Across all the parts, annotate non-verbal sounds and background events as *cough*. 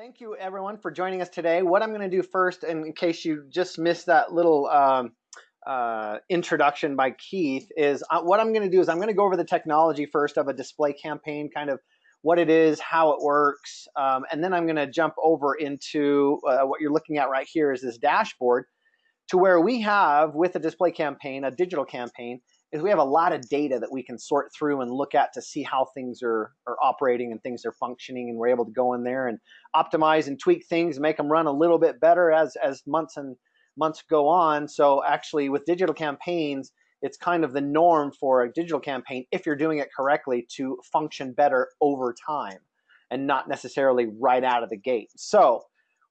Thank you everyone for joining us today. What I'm going to do first, in case you just missed that little um, uh, introduction by Keith, is uh, what I'm going to do is I'm going to go over the technology first of a display campaign, kind of what it is, how it works, um, and then I'm going to jump over into uh, what you're looking at right here is this dashboard to where we have with a display campaign, a digital campaign, is we have a lot of data that we can sort through and look at to see how things are, are operating and things are functioning and we're able to go in there and optimize and tweak things make them run a little bit better as as months and months go on. So actually with digital campaigns it's kind of the norm for a digital campaign if you're doing it correctly to function better over time and not necessarily right out of the gate. So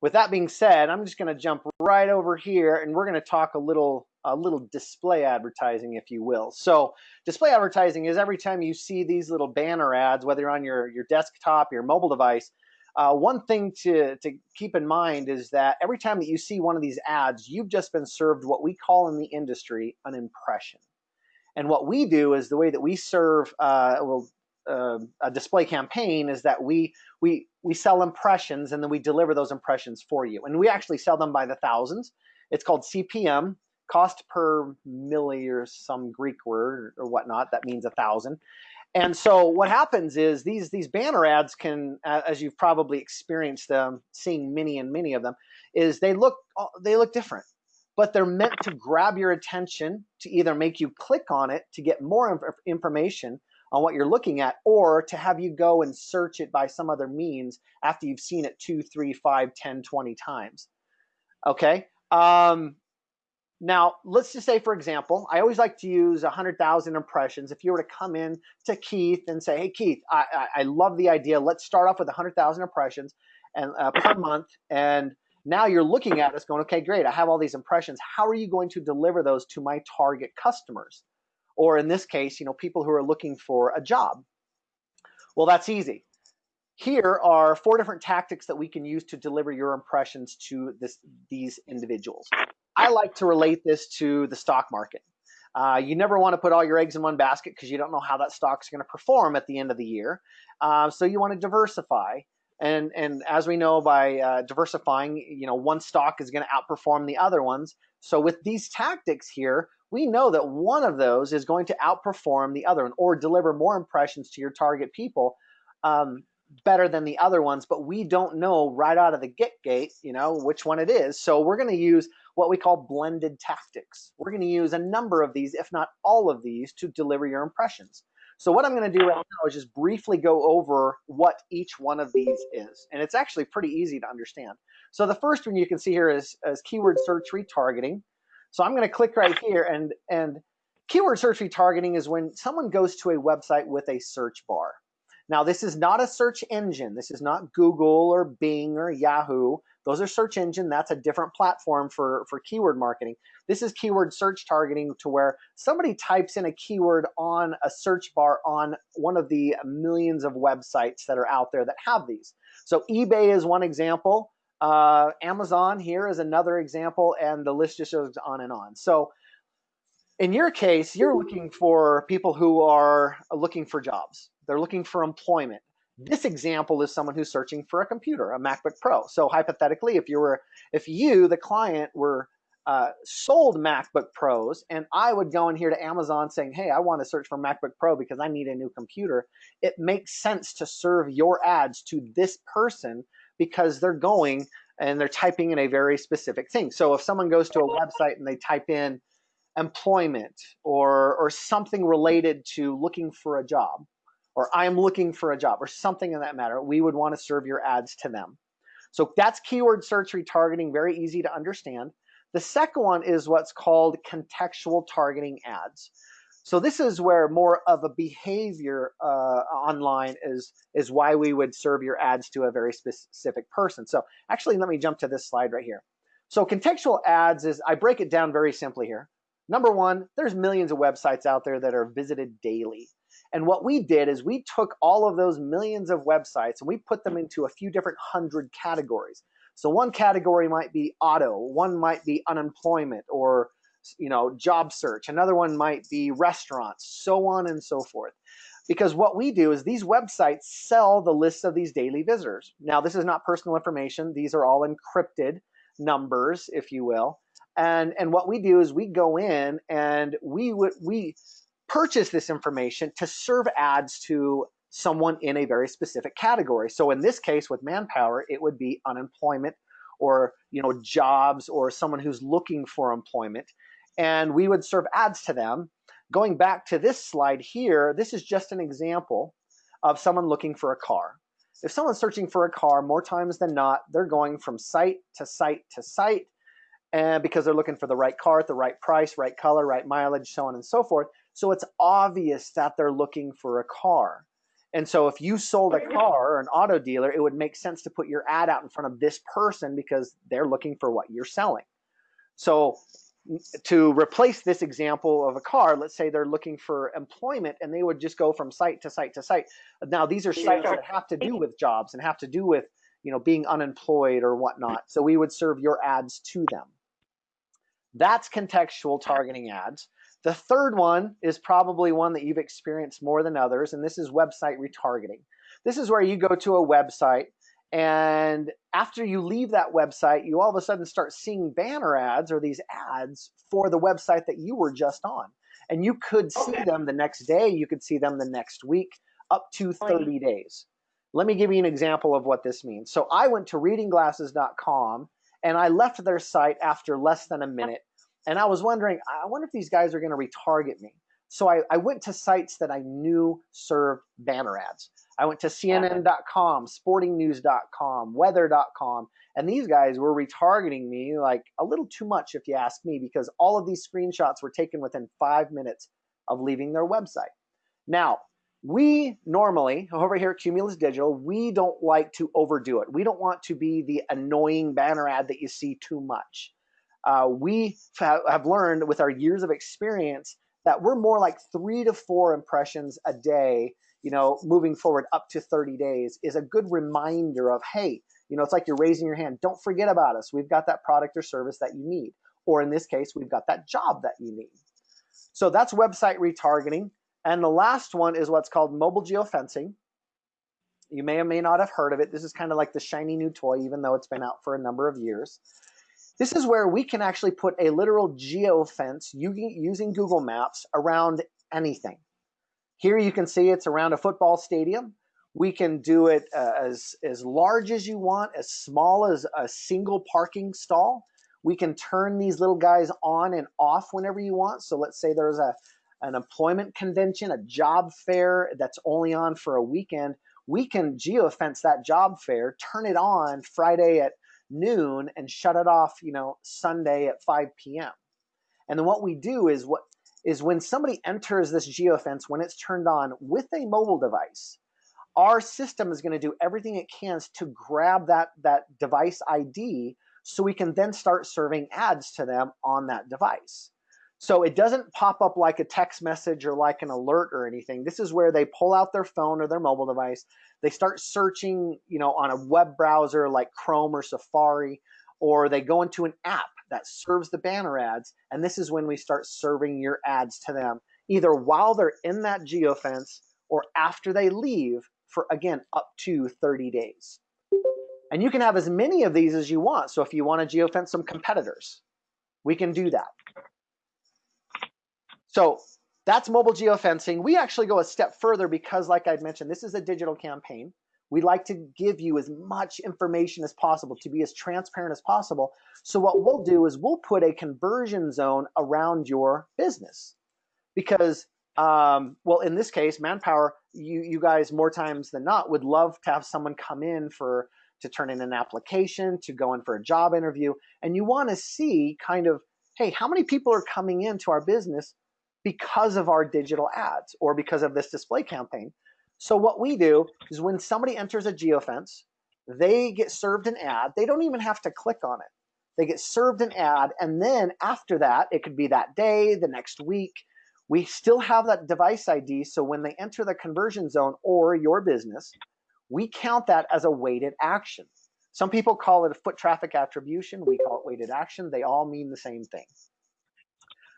with that being said i'm just going to jump right over here and we're going to talk a little a little display advertising, if you will. So display advertising is every time you see these little banner ads, whether on your, your desktop, your mobile device, uh, one thing to, to keep in mind is that every time that you see one of these ads, you've just been served what we call in the industry an impression. And what we do is the way that we serve uh, well, uh, a display campaign is that we we we sell impressions and then we deliver those impressions for you. And we actually sell them by the thousands. It's called CPM, cost per mille or some Greek word or whatnot that means a thousand. And so what happens is these these banner ads can, as you've probably experienced them, seeing many and many of them, is they look they look different, but they're meant to grab your attention to either make you click on it to get more information on what you're looking at, or to have you go and search it by some other means after you've seen it two, three, five, 10, 20 times. Okay. Um, now, let's just say, for example, I always like to use 100,000 impressions. If you were to come in to Keith and say, hey, Keith, I, I, I love the idea. Let's start off with 100,000 impressions and uh, per month. And now you're looking at us going, okay, great. I have all these impressions. How are you going to deliver those to my target customers? Or in this case, you know, people who are looking for a job. Well, that's easy. Here are four different tactics that we can use to deliver your impressions to this, these individuals. I like to relate this to the stock market. Uh, you never want to put all your eggs in one basket because you don't know how that stock's going to perform at the end of the year. Uh, so you want to diversify. And, and as we know by uh, diversifying, you know, one stock is going to outperform the other ones. So with these tactics here, we know that one of those is going to outperform the other one or deliver more impressions to your target people um, better than the other ones, but we don't know right out of the get gate, you know, which one it is. So we're going to use what we call blended tactics. We're going to use a number of these, if not all of these, to deliver your impressions. So what I'm going to do right now is just briefly go over what each one of these is. And it's actually pretty easy to understand. So the first one you can see here is, is keyword search retargeting. So I'm going to click right here and, and keyword search retargeting is when someone goes to a website with a search bar. Now, this is not a search engine. This is not Google or Bing or Yahoo. Those are search engine. That's a different platform for, for keyword marketing. This is keyword search targeting to where somebody types in a keyword on a search bar on one of the millions of websites that are out there that have these. So eBay is one example. Uh, Amazon here is another example, and the list just goes on and on. So in your case, you're looking for people who are looking for jobs. They're looking for employment. This example is someone who's searching for a computer, a MacBook Pro. So hypothetically, if you were, if you, the client, were uh, sold MacBook Pros, and I would go in here to Amazon saying, "Hey, I want to search for MacBook Pro because I need a new computer." It makes sense to serve your ads to this person because they're going and they're typing in a very specific thing. So if someone goes to a website and they type in employment or or something related to looking for a job, or I'm looking for a job or something in that matter, we would want to serve your ads to them. So that's keyword search retargeting, very easy to understand. The second one is what's called contextual targeting ads. So this is where more of a behavior uh, online is, is why we would serve your ads to a very specific person. So actually, let me jump to this slide right here. So contextual ads is, I break it down very simply here. Number one, there's millions of websites out there that are visited daily. And what we did is we took all of those millions of websites and we put them into a few different hundred categories. So one category might be auto, one might be unemployment or you know job search, another one might be restaurants, so on and so forth. because what we do is these websites sell the list of these daily visitors. Now, this is not personal information. These are all encrypted numbers, if you will. And, and what we do is we go in and we would we purchase this information to serve ads to someone in a very specific category. So in this case with manpower, it would be unemployment or you know jobs or someone who's looking for employment. And we would serve ads to them. Going back to this slide here, this is just an example of someone looking for a car. If someone's searching for a car, more times than not, they're going from site to site to site and because they're looking for the right car at the right price, right color, right mileage, so on and so forth. So it's obvious that they're looking for a car. And so if you sold a car or an auto dealer, it would make sense to put your ad out in front of this person because they're looking for what you're selling. So to replace this example of a car, let's say they're looking for employment and they would just go from site to site to site. Now these are sites that have to do with jobs and have to do with you know being unemployed or whatnot. So we would serve your ads to them. That's contextual targeting ads. The third one is probably one that you've experienced more than others, and this is website retargeting. This is where you go to a website, and after you leave that website, you all of a sudden start seeing banner ads or these ads for the website that you were just on. And you could see okay. them the next day, you could see them the next week, up to 30 days. Let me give you an example of what this means. So I went to readingglasses.com and I left their site after less than a minute and I was wondering, I wonder if these guys are going to retarget me. So I, I, went to sites that I knew served banner ads. I went to CNN.com, SportingNews.com, Weather.com, and these guys were retargeting me like a little too much, if you ask me, because all of these screenshots were taken within five minutes of leaving their website. Now, we normally, over here at Cumulus Digital, we don't like to overdo it. We don't want to be the annoying banner ad that you see too much uh, we have learned with our years of experience that we're more like three to four impressions a day you know moving forward up to 30 days is a good reminder of hey you know it's like you're raising your hand. Don't forget about us. We've got that product or service that you need. Or in this case we've got that job that you need. So that's website retargeting. And the last one is what's called mobile geofencing. You may or may not have heard of it. This is kind of like the shiny new toy even though it's been out for a number of years this is where we can actually put a literal geofence using Google Maps around anything. Here you can see it's around a football stadium. We can do it uh, as, as large as you want, as small as a single parking stall. We can turn these little guys on and off whenever you want. So let's say there's a, an employment convention, a job fair that's only on for a weekend. We can geofence that job fair, turn it on Friday at noon and shut it off, you know, Sunday at 5 p.m. And then what we do is what is when somebody enters this geofence, when it's turned on with a mobile device, our system is going to do everything it can to grab that, that device ID so we can then start serving ads to them on that device. So it doesn't pop up like a text message or like an alert or anything. This is where they pull out their phone or their mobile device. They start searching, you know, on a web browser like Chrome or Safari, or they go into an app that serves the banner ads. And this is when we start serving your ads to them, either while they're in that geofence or after they leave for, again, up to 30 days. And you can have as many of these as you want. So if you want to geofence some competitors, we can do that. So that's mobile geofencing. We actually go a step further because, like I mentioned, this is a digital campaign. We like to give you as much information as possible to be as transparent as possible. So what we'll do is we'll put a conversion zone around your business because, um, well, in this case, Manpower, you, you guys more times than not would love to have someone come in for to turn in an application, to go in for a job interview, and you want to see kind of, hey, how many people are coming into our business because of our digital ads or because of this display campaign. So what we do is when somebody enters a geofence, they get served an ad. They don't even have to click on it. They get served an ad, and then after that, it could be that day, the next week. We still have that device ID, so when they enter the conversion zone or your business, we count that as a weighted action. Some people call it a foot traffic attribution. We call it weighted action. They all mean the same thing.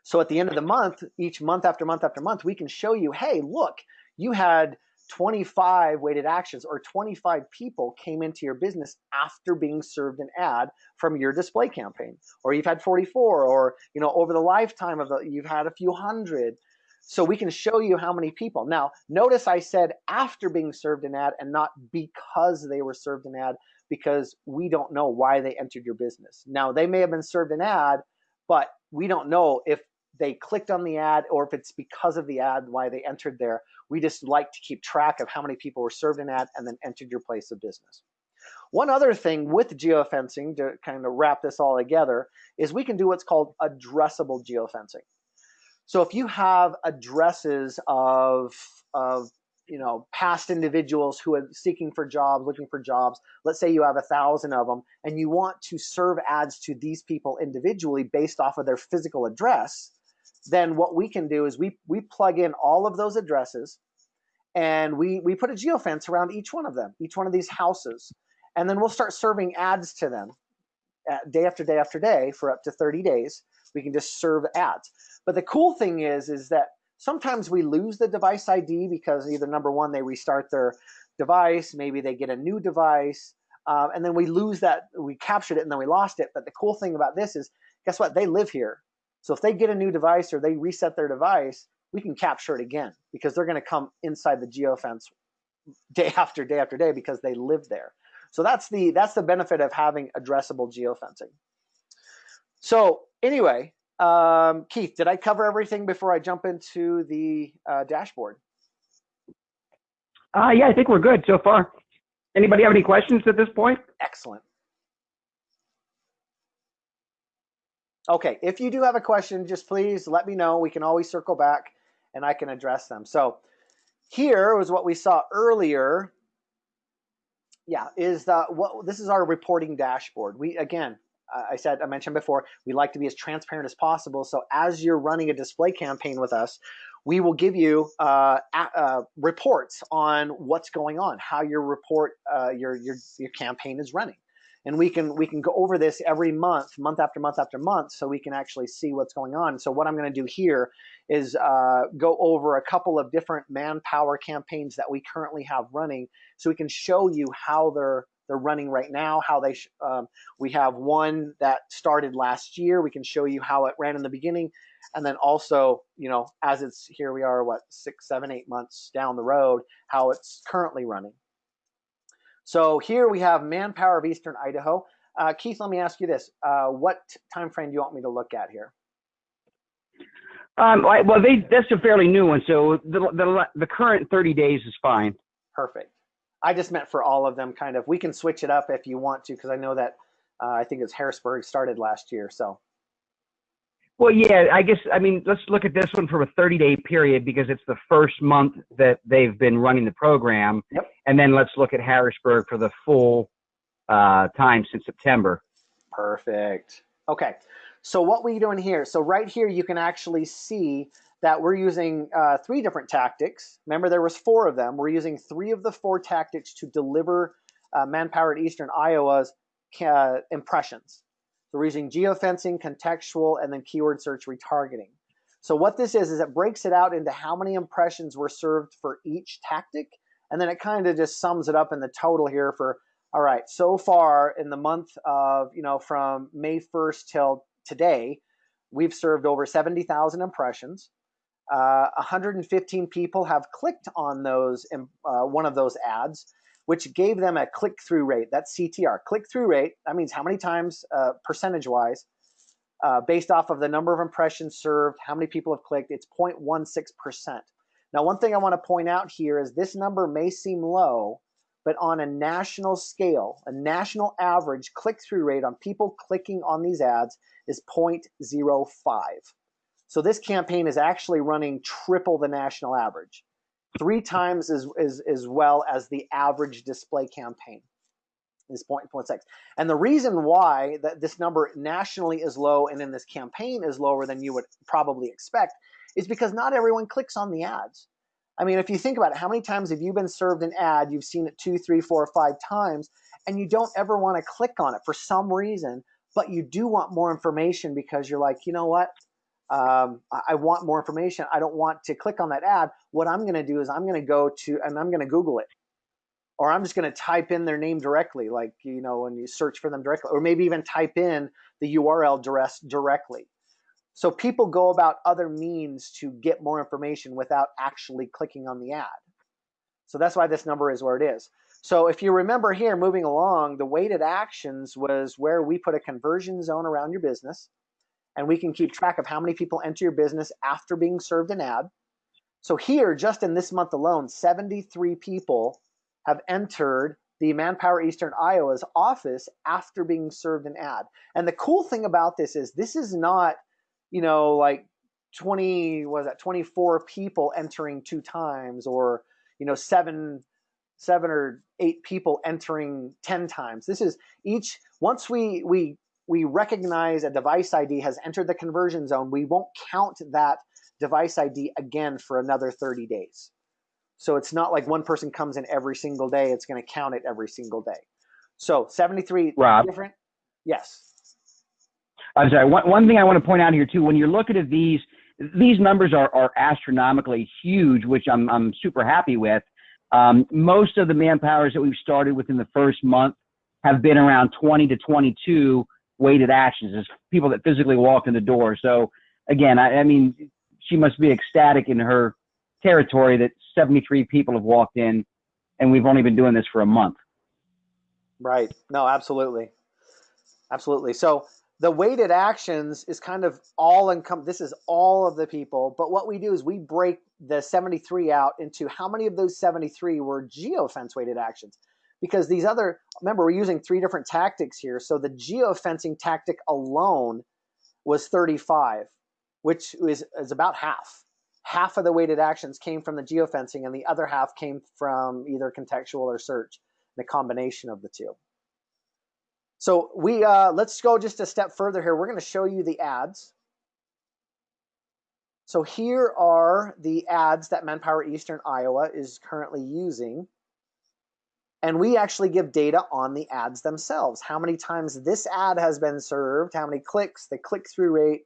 So at the end of the month, each month after month after month, we can show you, hey, look, you had 25 weighted actions or 25 people came into your business after being served an ad from your display campaign. Or you've had 44 or you know over the lifetime of the you've had a few hundred. So we can show you how many people. Now notice i said after being served an ad and not because they were served an ad because we don't know why they entered your business. Now they may have been served an ad but we don't know if they clicked on the ad or if it's because of the ad why they entered there. We just like to keep track of how many people were served an ad and then entered your place of business. One other thing with geofencing to kind of wrap this all together is we can do what's called addressable geofencing. So if you have addresses of, of you know, past individuals who are seeking for jobs, looking for jobs. Let's say you have a thousand of them and you want to serve ads to these people individually based off of their physical address then what we can do is we, we plug in all of those addresses and we, we put a geofence around each one of them, each one of these houses. And then we'll start serving ads to them uh, day after day after day for up to 30 days. We can just serve ads. But the cool thing is, is that sometimes we lose the device ID because either number one, they restart their device, maybe they get a new device, uh, and then we lose that, we captured it and then we lost it. But the cool thing about this is, guess what? They live here. So if they get a new device or they reset their device, we can capture it again because they're going to come inside the geofence day *laughs* after day after day because they live there. So that's the that's the benefit of having addressable geofencing. So anyway, um, Keith, did I cover everything before I jump into the uh, dashboard? Uh, yeah, I think we're good so far. Anybody have any questions at this point? Excellent. Okay, if you do have a question, just please let me know. We can always circle back and I can address them. So here was what we saw earlier. Yeah, is the, what this is our reporting dashboard. We again, I said I mentioned before, we like to be as transparent as possible. So as you're running a display campaign with us, we will give you uh, uh, reports on what's going on, how your report, uh, your your your campaign is running and we can we can go over this every month month after month after month so we can actually see what's going on. So what i'm going to do here is uh, go over a couple of different manpower campaigns that we currently have running so we can show you how they're they're running right now how they um, we have one that started last year. We can show you how it ran in the beginning. And then also you know as it's here we are what six seven eight months down the road how it's currently running so here we have Manpower of Eastern Iowa. Uh, Keith, let me ask you this. Uh, what time frame do you want me to look at here? Um, well, they, that's a fairly new one, so the, the, the current 30 days is fine. Perfect. I just meant for all of them, kind of. We can switch it up if you want to, because I know that uh, I think it's Harrisburg started last year. So well, yeah, I guess, I mean, let's look at this one from a 30 day period because it's the first month that they've been running the program. Yep. And then let's look at Harrisburg for the full uh, time since September. Perfect. Okay. So what we're doing here, so right here you can actually see that we're using uh, three different tactics. Remember there was four of them. We're using three of the four tactics to deliver uh, Manpower at Eastern Iowa's uh, impressions. We're using geofencing, contextual, and then keyword search retargeting. So what this is, is it breaks it out into how many impressions were served for each tactic, and then it kind of just sums it up in the total here for, all right, so far in the month of, you know, from May 1st till today, we've served over 70,000 impressions. Uh, 115 people have clicked on those, uh, one of those ads which gave them a click-through rate. That's CTR, click-through rate. That means how many times, uh, percentage-wise, uh, based off of the number of impressions served, how many people have clicked. It's 0.16%. Now, one thing I want to point out here is this number may seem low, but on a national scale, a national average click-through rate on people clicking on these ads is 0.05. So this campaign is actually running triple the national average three times as, as, as well as the average display campaign is 0.6. And the reason why that this number nationally is low and in this campaign is lower than you would probably expect is because not everyone clicks on the ads. I mean, if you think about it, how many times have you been served an ad, you've seen it two, three, four, five times, and you don't ever want to click on it for some reason, but you do want more information because you're like, you know what? Um, I, want more information. I don't want to click on that ad. What I'm going to do is I'm going to go to and I'm going to Google it, or I'm just going to type in their name directly, like you know when you search for them directly, or maybe even type in the URL address directly. So people go about other means to get more information without actually clicking on the ad. So that's why this number is where it is. So if you remember here, moving along, the weighted actions was where we put a conversion zone around your business, and we can keep track of how many people enter your business after being served an ad. So here, just in this month alone, 73 people have entered the Manpower Eastern Iowa's office after being served an ad. And the cool thing about this is this is not, you know, like 20 was that 24 people entering two times or you know seven seven or eight people entering 10 times this is each once we we we recognize a device id has entered the conversion zone we won't count that device id again for another 30 days so it's not like one person comes in every single day it's going to count it every single day so 73 Rob. different yes I'm sorry. One, one thing I want to point out here too, when you're looking at these these numbers are, are astronomically huge, which I'm, I'm super happy with. Um, most of the manpowers that we've started within the first month have been around 20 to 22 weighted actions is people that physically walk in the door. So again, I, I mean, she must be ecstatic in her territory that 73 people have walked in and we've only been doing this for a month. Right. No, absolutely. Absolutely. So the weighted actions is kind of all income. This is all of the people. But what we do is we break the 73 out into how many of those 73 were geofence weighted actions. Because these other, remember, we're using three different tactics here. So the geofencing tactic alone was 35, which is, is about half. Half of the weighted actions came from the geofencing, and the other half came from either contextual or search, the combination of the two. So we uh, let's go just a step further here. We're going to show you the ads. So here are the ads that Manpower Eastern Iowa is currently using. And we actually give data on the ads themselves. How many times this ad has been served, how many clicks, the click-through rate,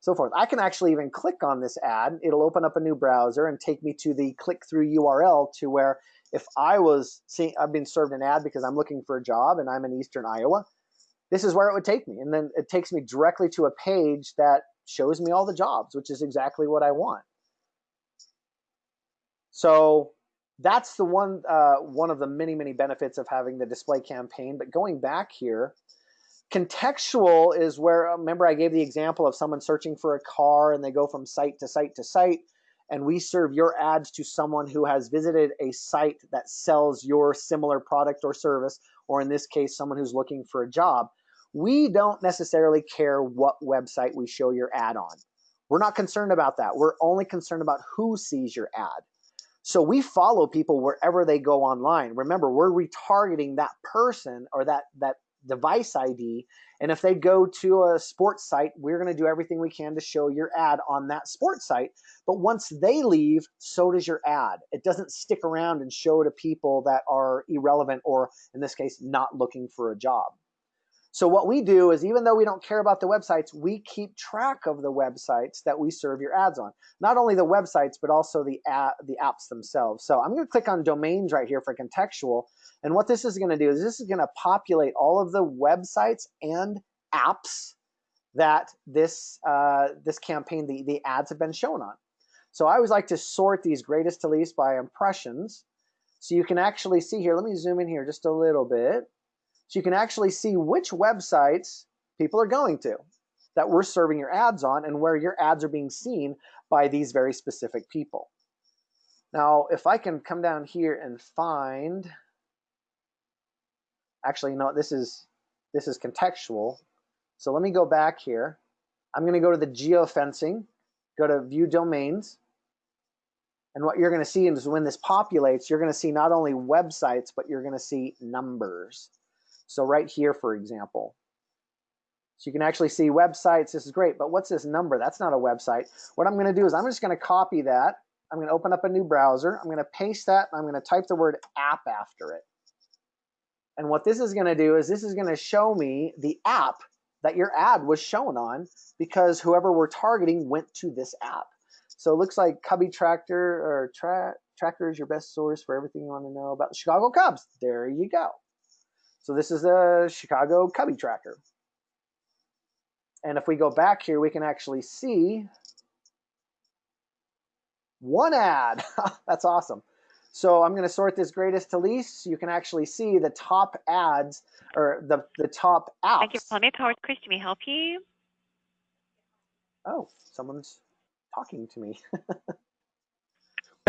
so forth. I can actually even click on this ad. It'll open up a new browser and take me to the click-through URL to where if I was seeing, I've been served an ad because I'm looking for a job and I'm in Eastern Iowa, this is where it would take me. And then it takes me directly to a page that shows me all the jobs, which is exactly what I want. So that's the one uh, one of the many many benefits of having the display campaign. But going back here, contextual is where remember I gave the example of someone searching for a car and they go from site to site to site, and we serve your ads to someone who has visited a site that sells your similar product or service, or in this case, someone who's looking for a job we don't necessarily care what website we show your ad on. We're not concerned about that. We're only concerned about who sees your ad. So we follow people wherever they go online. Remember, we're retargeting that person or that that device ID. And if they go to a sports site, we're going to do everything we can to show your ad on that sports site. But once they leave, so does your ad. It doesn't stick around and show to people that are irrelevant or, in this case, not looking for a job. So what we do is even though we don't care about the websites, we keep track of the websites that we serve your ads on. Not only the websites, but also the the apps themselves. So I'm going to click on domains right here for contextual. And what this is going to do is this is going to populate all of the websites and apps that this uh, this campaign, the, the ads have been shown on. So I always like to sort these greatest to least by impressions. So you can actually see here, let me zoom in here just a little bit. So you can actually see which websites people are going to that we're serving your ads on and where your ads are being seen by these very specific people. Now, if I can come down here and find, actually, know, this is this is contextual. So let me go back here. I'm going to go to the geofencing, go to view domains. And what you're going to see is when this populates, you're going to see not only websites, but you're going to see numbers. So right here, for example, so you can actually see websites. This is great, but what's this number? That's not a website. What I'm going to do is I'm just going to copy that. I'm going to open up a new browser. I'm going to paste that, and I'm going to type the word app after it. And what this is going to do is this is going to show me the app that your ad was shown on because whoever we're targeting went to this app. So it looks like Cubby Tractor or tra- Tracker is your best source for everything you want to know about the Chicago Cubs. There you go. So this is a Chicago Cubby Tracker. And if we go back here, we can actually see one ad. *laughs* That's awesome. So I'm going to sort this greatest to least. So you can actually see the top ads or the, the top apps. Thank you for calling me. Powered Chris, may help you? Oh, someone's talking to me.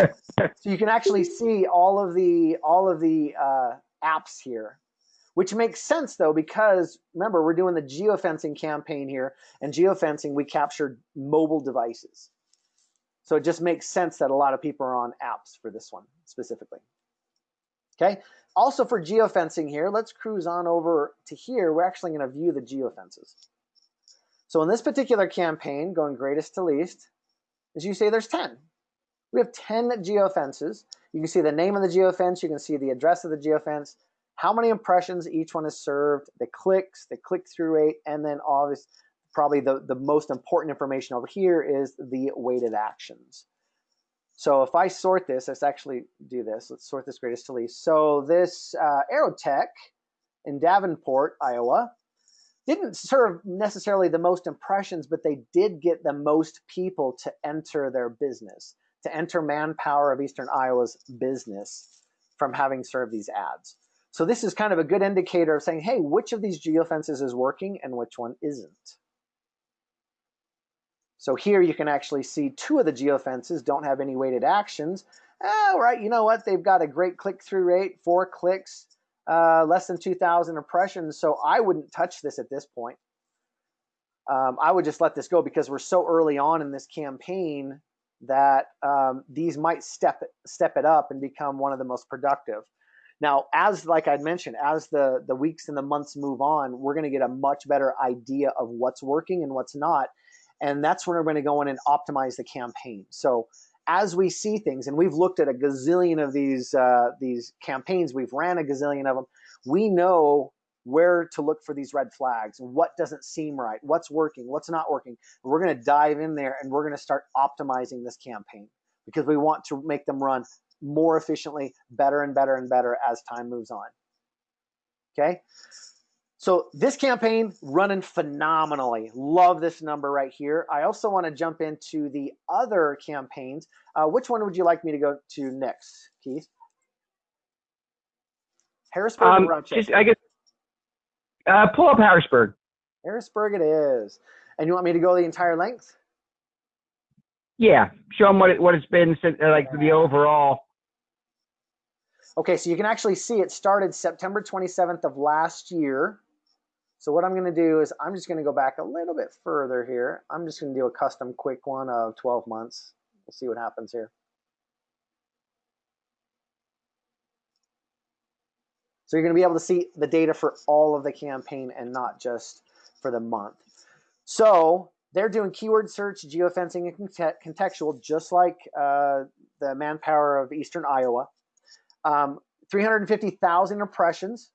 *laughs* so you can actually see all of the all of the uh, apps here, which makes sense though because remember we're doing the geofencing campaign here, and geofencing we captured mobile devices. So it just makes sense that a lot of people are on apps for this one specifically. Okay. Also for geofencing here, let's cruise on over to here. We're actually going to view the geofences. So in this particular campaign, going greatest to least, as you say, there's 10. We have 10 geofences. You can see the name of the geofence. You can see the address of the geofence, how many impressions each one has served, the clicks, the click-through rate, and then obviously probably the, the most important information over here is the weighted actions. So if I sort this, let's actually do this. Let's sort this greatest to least. So this uh, Aerotech in Davenport, Iowa, didn't serve necessarily the most impressions, but they did get the most people to enter their business, to enter manpower of Eastern Iowa's business from having served these ads. So this is kind of a good indicator of saying, hey, which of these geofences is working and which one isn't. So here you can actually see two of the geofences don't have any weighted actions. Oh, right, you know what? They've got a great click-through rate, four clicks, uh, less than 2,000 impressions. So I wouldn't touch this at this point. Um, I would just let this go because we're so early on in this campaign that um, these might step step it up and become one of the most productive. Now, as like I'd mentioned, as the the weeks and the months move on, we're going to get a much better idea of what's working and what's not, and that's when we're going to go in and optimize the campaign. So as we see things, and we've looked at a gazillion of these uh, these campaigns, we've ran a gazillion of them. We know where to look for these red flags, what doesn't seem right, what's working, what's not working. We're going to dive in there and we're going to start optimizing this campaign because we want to make them run more efficiently, better and better and better as time moves on. Okay. So this campaign running phenomenally. Love this number right here. I also want to jump into the other campaigns. Uh, which one would you like me to go to next, Keith? Harrisburg um, just, I guess uh, pull up Harrisburg. Harrisburg it is. And you want me to go the entire length? Yeah, show them what it, what it's been like the overall. Okay, so you can actually see it started September 27th of last year. So what I'm going to do is I'm just going to go back a little bit further here. I'm just going to do a custom quick one of 12 months. We'll see what happens here. So you're going to be able to see the data for all of the campaign and not just for the month. So they're doing keyword search, geofencing, and contextual, just like uh, the manpower of Eastern Iowa. Um, 350,000 impressions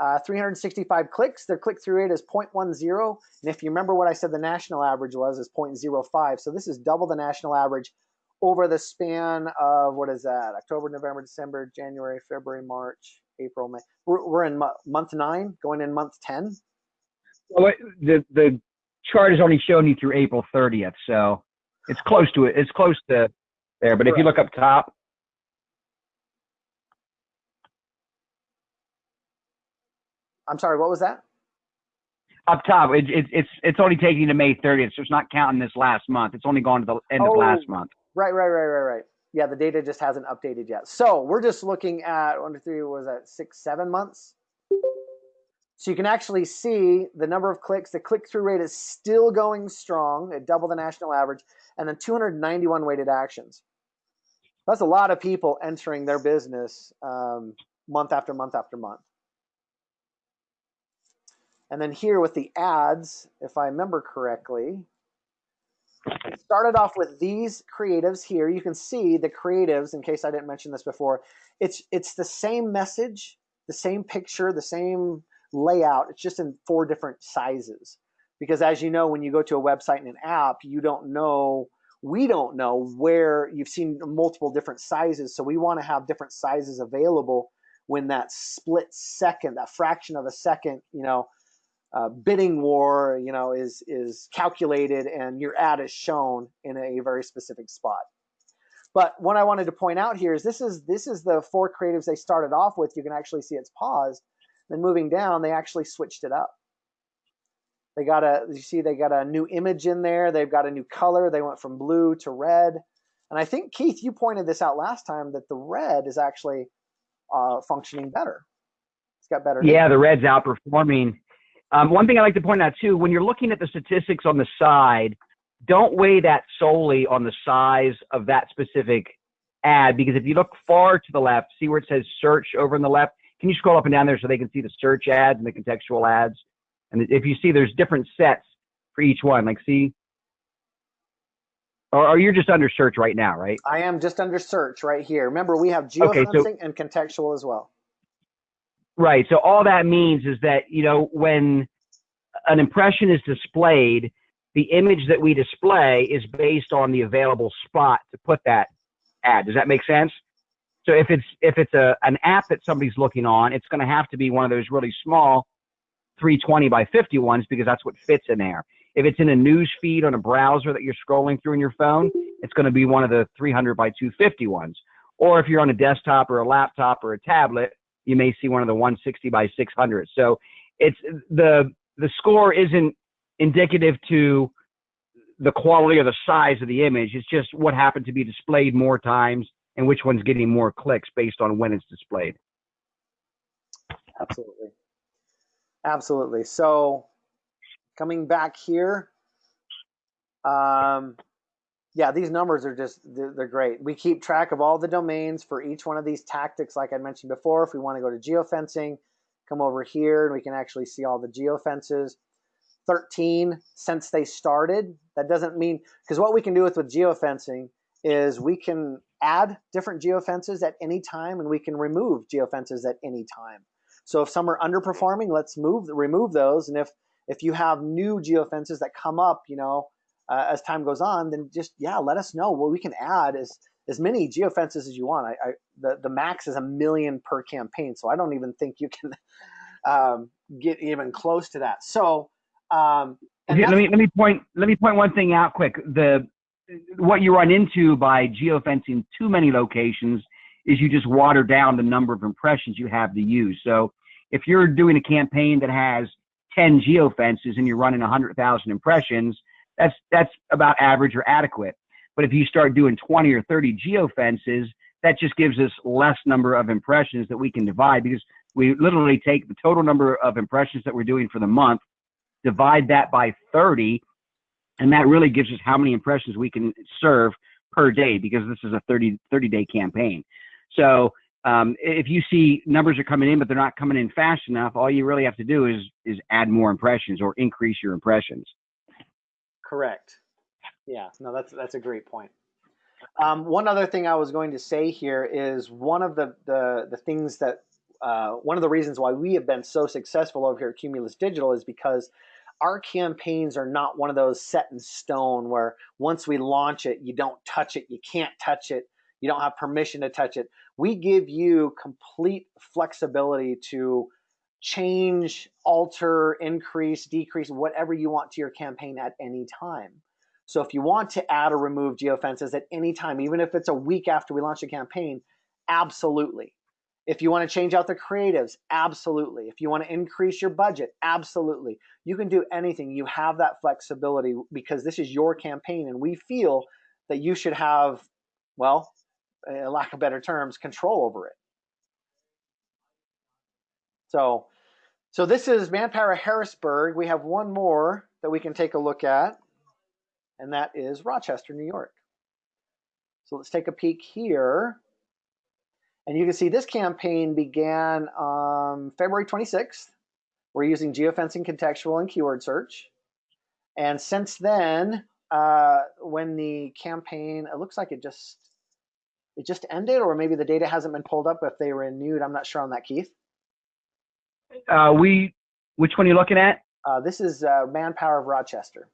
uh, 365 clicks, their click-through rate is 0.10. And if you remember what I said the national average was, is 0.05. So this is double the national average over the span of, what is that, October, November, December, January, February, March, April, May. We're, we're in month nine, going in month 10. Well, the, the chart is only showing you through April 30th, so it's close to it. It's close to there. But Correct. if you look up top, I'm sorry, what was that? Up top, it, it, it's it's only taking to May 30th, so it's not counting this last month. It's only going to the end oh, of last month. Right, right, right, right, right. Yeah, the data just hasn't updated yet. So we're just looking at one, two, three, was that six, seven months? So you can actually see the number of clicks. The click-through rate is still going strong at double the national average, and then 291 weighted actions. That's a lot of people entering their business um, month after month after month. And then here with the ads, if I remember correctly, started off with these creatives here. You can see the creatives, in case I didn't mention this before, it's, it's the same message, the same picture, the same layout. It's just in four different sizes. because as you know, when you go to a website and an app, you don't know, we don't know where you've seen multiple different sizes. So we want to have different sizes available when that split second, that fraction of a second, you know, uh, bidding war, you know, is is calculated and your ad is shown in a very specific spot. But what I wanted to point out here is this is this is the four creatives they started off with. You can actually see it's paused. Then moving down, they actually switched it up. They got a you see they got a new image in there. They've got a new color. They went from blue to red. And I think Keith, you pointed this out last time that the red is actually uh, functioning better. It's got better. Yeah, the red's outperforming um, one thing I like to point out too, when you're looking at the statistics on the side, don't weigh that solely on the size of that specific ad because if you look far to the left, see where it says search over in the left. Can you scroll up and down there so they can see the search ads and the contextual ads? And if you see, there's different sets for each one. Like, see, or, or you're just under search right now, right? I am just under search right here. Remember, we have geofencing okay, so, and contextual as well. Right. So all that means is that, you know, when an impression is displayed, the image that we display is based on the available spot to put that ad. Does that make sense? So if it's if it's a an app that somebody's looking on, it's going to have to be one of those really small 320 by 50 ones because that's what fits in there. If it's in a news feed on a browser that you're scrolling through in your phone, it's going to be one of the 300 by 250 ones. Or if you're on a desktop or a laptop or a tablet, you may see one of the 160 by 600. So it's the the score isn't indicative to the quality or the size of the image. It's just what happened to be displayed more times and which one's getting more clicks based on when it's displayed. Absolutely. Absolutely. So coming back here, um, yeah, these numbers are just, they're, great. We keep track of all the domains for each one of these tactics, like I mentioned before. If we want to go to geofencing, come over here and we can actually see all the geofences. 13 since they started. That doesn't mean, because what we can do with, with geofencing is we can add different geofences at any time and we can remove geofences at any time. So if some are underperforming, let's move, remove those. And if, if you have new geofences that come up, you know, uh, as time goes on, then just yeah, let us know. Well, we can add as as many geofences as you want. I, I the the max is a million per campaign, so I don't even think you can *laughs* um, get even close to that. So um, okay, let me let me point let me point one thing out quick. The what you run into by geofencing too many locations is you just water down the number of impressions you have to use. So if you're doing a campaign that has 10 geofences and you're running 100,000 impressions, that's that's about average or adequate. But if you start doing 20 or 30 geofences, that just gives us less number of impressions that we can divide because we literally take the total number of impressions that we're doing for the month, divide that by 30, and that really gives us how many impressions we can serve per day because this is a 30 30 day campaign. So um, if you see numbers are coming in but they're not coming in fast enough, all you really have to do is is add more impressions or increase your impressions. Correct. Yeah, no, that's that's a great point. Um, one other thing I was going to say here is one of the the, the things that uh, one of the reasons why we have been so successful over here at Cumulus Digital is because our campaigns are not one of those set in stone where once we launch it, you don't touch it, you can't touch it, you don't have permission to touch it. We give you complete flexibility to change, alter, increase, decrease, whatever you want to your campaign at any time. So if you want to add or remove geofences at any time, even if it's a week after we launch a campaign, absolutely. If you want to change out the creatives, absolutely. If you want to increase your budget, absolutely. You can do anything. You have that flexibility because this is your campaign and we feel that you should have, well, lack of better terms, control over it. So, so this is Manpower Harrisburg. We have one more that we can take a look at, and that is Rochester, New York. So let's take a peek here. And you can see this campaign began on February 26th. We're using geofencing, contextual, and keyword search. And since then, uh, when the campaign, it looks like it just it just ended, or maybe the data hasn't been pulled up if they renewed. I'm not sure on that, Keith. Uh, we, which one are you looking at? Uh, this is uh, Manpower of Rochester.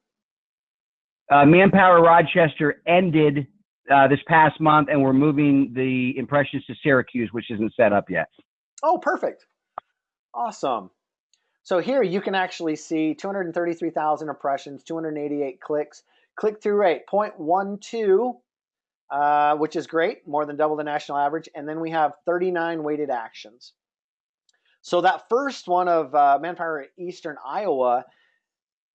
Uh, Manpower Rochester ended uh, this past month, and we're moving the impressions to Syracuse, which isn't set up yet. Oh, perfect. Awesome. So here you can actually see 233,000 impressions, 288 clicks, click-through rate 0.12, uh, which is great, more than double the national average. And then we have 39 weighted actions. So that first one of uh, Manpower Eastern Iowa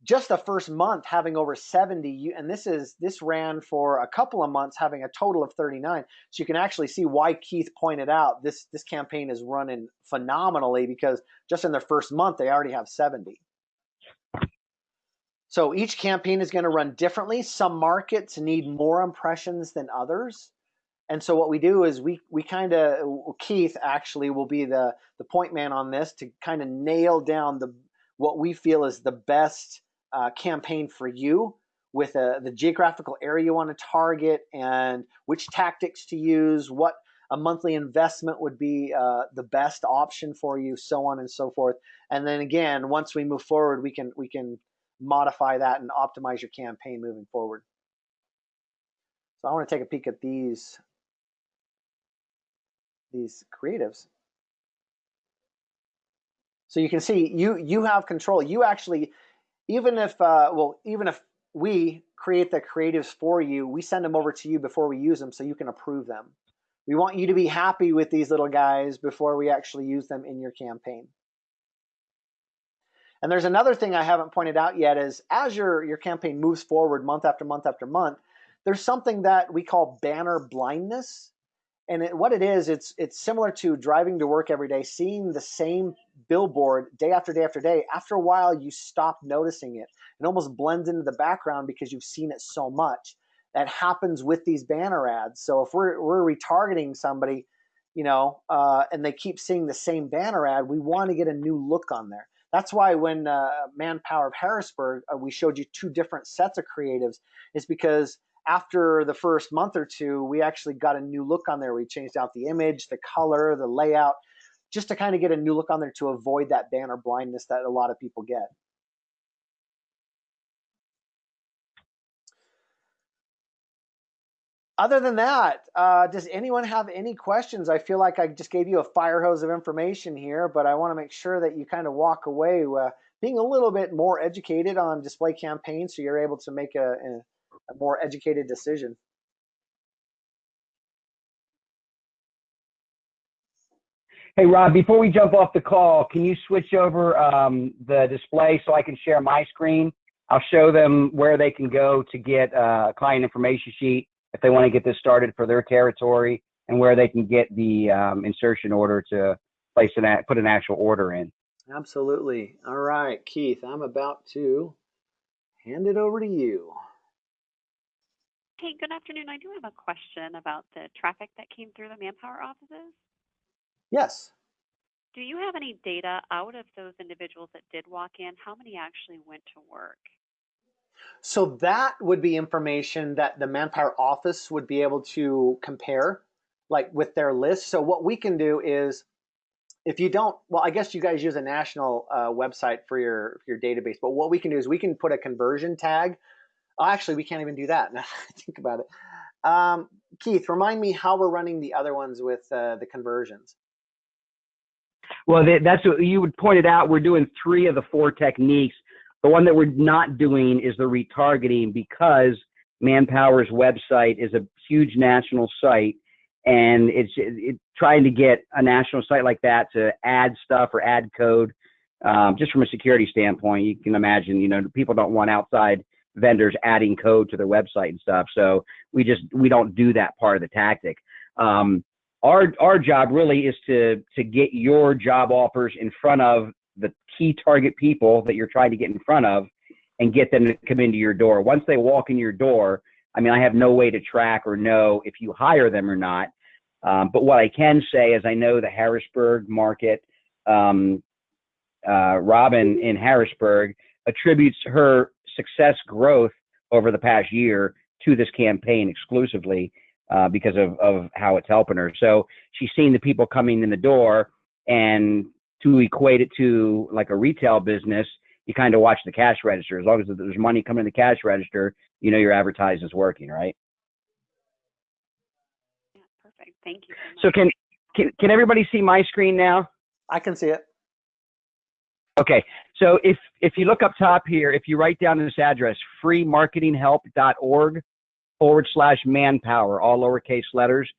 just the first month having over 70 and this is this ran for a couple of months having a total of 39 so you can actually see why keith pointed out this this campaign is running phenomenally because just in their first month they already have 70 so each campaign is going to run differently. Some markets need more impressions than others and so what we do is we we kind of keith actually will be the the point man on this to kind of nail down the what we feel is the best uh, campaign for you with uh, the geographical area you want to target and which tactics to use, what a monthly investment would be uh, the best option for you, so on and so forth. And then again, once we move forward, we can we can modify that and optimize your campaign moving forward. So I want to take a peek at these these creatives. So you can see you you have control. You actually even if uh, well even if we create the creatives for you we send them over to you before we use them so you can approve them we want you to be happy with these little guys before we actually use them in your campaign and there's another thing i haven't pointed out yet is as your your campaign moves forward month after month after month there's something that we call banner blindness and it, what it is it's it's similar to driving to work every day seeing the same billboard day after day after day. After a while you stop noticing it. It almost blends into the background because you've seen it so much. That happens with these banner ads. So if we're we're retargeting somebody you know uh, and they keep seeing the same banner ad we want to get a new look on there. That's why when uh, manpower of harrisburg uh, we showed you two different sets of creatives is because after the first month or two, we actually got a new look on there. We changed out the image, the color, the layout, just to kind of get a new look on there to avoid that banner blindness that a lot of people get. Other than that, uh, does anyone have any questions? I feel like I just gave you a fire hose of information here, but I want to make sure that you kind of walk away uh, being a little bit more educated on display campaigns so you're able to make a, a a more educated decision. Hey, Rob, before we jump off the call, can you switch over um, the display so I can share my screen? I'll show them where they can go to get a client information sheet if they want to get this started for their territory and where they can get the um, insertion order to place an put an actual order in. Absolutely. All right, Keith, I'm about to hand it over to you. Hey, good afternoon. I do have a question about the traffic that came through the manpower offices. Yes. Do you have any data out of those individuals that did walk in? How many actually went to work? So that would be information that the manpower office would be able to compare, like with their list. So what we can do is, if you don't, well, I guess you guys use a national uh, website for your your database. But what we can do is we can put a conversion tag actually, we can't even do that. *laughs* Now I think about it. Um, Keith, remind me how we're running the other ones with uh, the conversions. Well, that's what you would pointed out. We're doing three of the four techniques. The one that we're not doing is the retargeting because Manpower's website is a huge national site, and it's it, trying to get a national site like that to add stuff or add code. Um, just from a security standpoint, you can imagine, you know, people don't want outside vendors adding code to their website and stuff. So we just we don't do that part of the tactic. Um, our our job really is to to get your job offers in front of the key target people that you're trying to get in front of and get them to come into your door. Once they walk in your door, I mean, I have no way to track or know if you hire them or not. Um, but what I can say is I know the Harrisburg market, um, uh, Robin in Harrisburg attributes her success growth over the past year to this campaign exclusively uh, because of, of how it's helping her. So she's seeing the people coming in the door and to equate it to like a retail business, you kind of watch the cash register. As long as there's money coming in the cash register, you know your advertising is working, right? Yeah, perfect. Thank you so So can can can everybody see my screen now? I can see it. Okay, so if if you look up top here, if you write down this address, freemarketinghelp.org forward slash manpower, all lowercase letters,